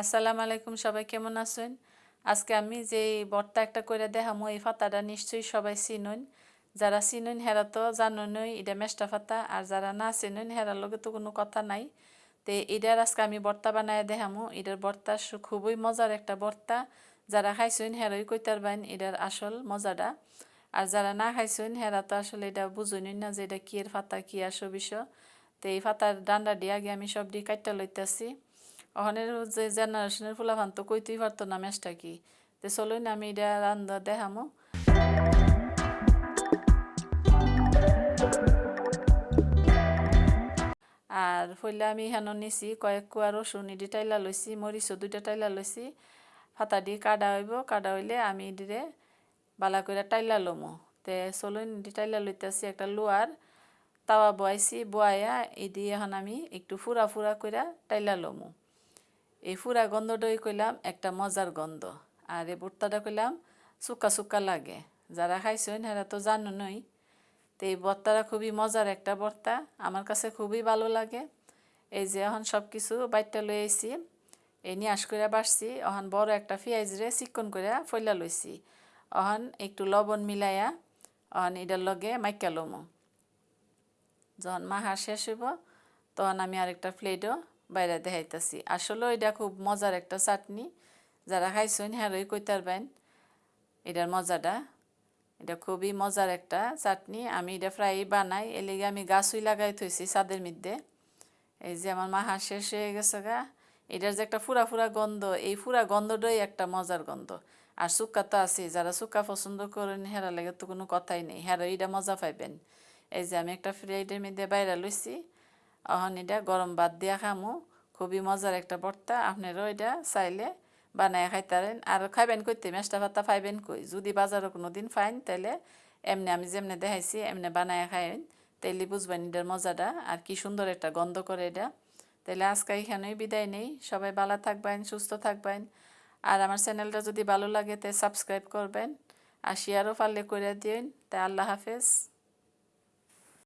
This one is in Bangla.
আসসালামু আলাইকুম, সবাই কেমন আছেন? আজকে আমি যে বর্তা একটা করে দেখামো, এই ফাতাটা নিশ্চয়ই সবাই চিনুন। যারা চিনুন হেরা তো জানুনই, এটা মেষ্টা ফাতা আর যারা না চিনুন, হেরার লগে তো কোনো কথা নাই। তো এটার আজকে আমি বর্তা বানায় দেখামো। এটার বর্তা খুবই মজার একটা বর্তা যারা খাইছেন, হেরাই কইতার বাইন, এটার আসল মজাটা। আর যারা না খাইছেন, হেরা তো আসলে এটা বুঝুনই না যে এটা কি এর ফাতা কি আসো বিষয় তো এই ফাতার ডান্ডা দিয়ে আগে আমি সব দিয়ে কাটটা লইতেছি। ওখানের যে জেনারেশনের ফুলাফান তো কইতেই পারতো না ম্যাচটা কি। তো চলুন, আমি এটা রান্ধা দেখামো। আর ফইলে আমি হেন নিছি কয়েক কুয়া রসুন ইডি টাইলা লইছি, মরিচও দুইটা টাইলা লইছি। ফাতা দিয়ে কাটা হইব, কাটা হইলে আমি ইডিরে বালা করে টাইলা লমো। তে চলুন ইডি টাইলা লইতেছি একটা লোয়ার, তাওয়া বয়াইছি বয়াইয়া ইডি এখন আমি একটু ফুরা ফুরা করে টাইলা লমো। এই ফুরা গন্ধটাই কইলাম একটা মজার গন্ধ। আর এই ভর্তাটা কইলাম সুকা সুকা লাগে। যারা খাইছেন হেরা তো জানুনই তো এই ভর্তাটা খুবই মজার একটা ভর্তা আমার কাছে খুবই ভালো লাগে। এই যে এখন সব কিছু বাইটটা লই আইছি, এই নিয়াস করে বাড়ছি। অহন বড় একটা পেঁয়াজ রে চিকন করে ফইলা লইছি। অহন একটু লবণ মিলাইয়া অহন এটার লগে মাইকা লমো। যখন মাহার শেষ হইব, তখন আমি আরেকটা প্লেটও বাইরে দেখাইতেছি। আসলে এটা খুব মজার একটা চাটনি। যারা খাইছেন হ্যারোই কইতার বাইন এটার মজাটা। এটা খুবই মজার একটা চাটনি। আমি এটা প্রায়ই বানাই এলিগে আমি গাছই লাগাই থইছি ছাদের মধ্যে। এই যে আমার মা হাঁস শেষ হয়ে গেছে গা। এটার যে একটা ফুরা ফুরা গন্ধ, এই ফুরা গন্ধটাই একটা মজার গন্ধ। আর সুক্কা তো আছে যারা সুক্কা পছন্দ করেন হেরা লাগে তো কোনো কথাই নেই। হেরা এটা মজা পাইবেন। এই যে আমি একটা ফ্রাইডের মধ্যে বাইরে লইছি। অহন এটা গরম ভাত দিয়া খামু, খুবই মজার একটা ভর্তা। আপনারও এটা চাইলে বানায় খাইতারেন। আর খাইবেন কইতে, মেষ্টা ভাতা পাইবেন কই? যদি বাজারে কোনো দিন ফাইন তাহলে এমনি আমি যেমনি দেখাইছি, এমনি বানায় খাইবেন তাইলে বুঝবেন এটার মজাটা আর কি সুন্দর একটা গন্ধ করে এটা। তাহলে আজকে এখানেই বিদায় নেই। সবাই ভালো থাকবেন, সুস্থ থাকবেন। আর আমার চ্যানেলটা যদি ভালো লাগে, তাই সাবস্ক্রাইব করবেন। আর শেয়ারও পারলে করে দিন তাই আল্লাহ হাফেজ।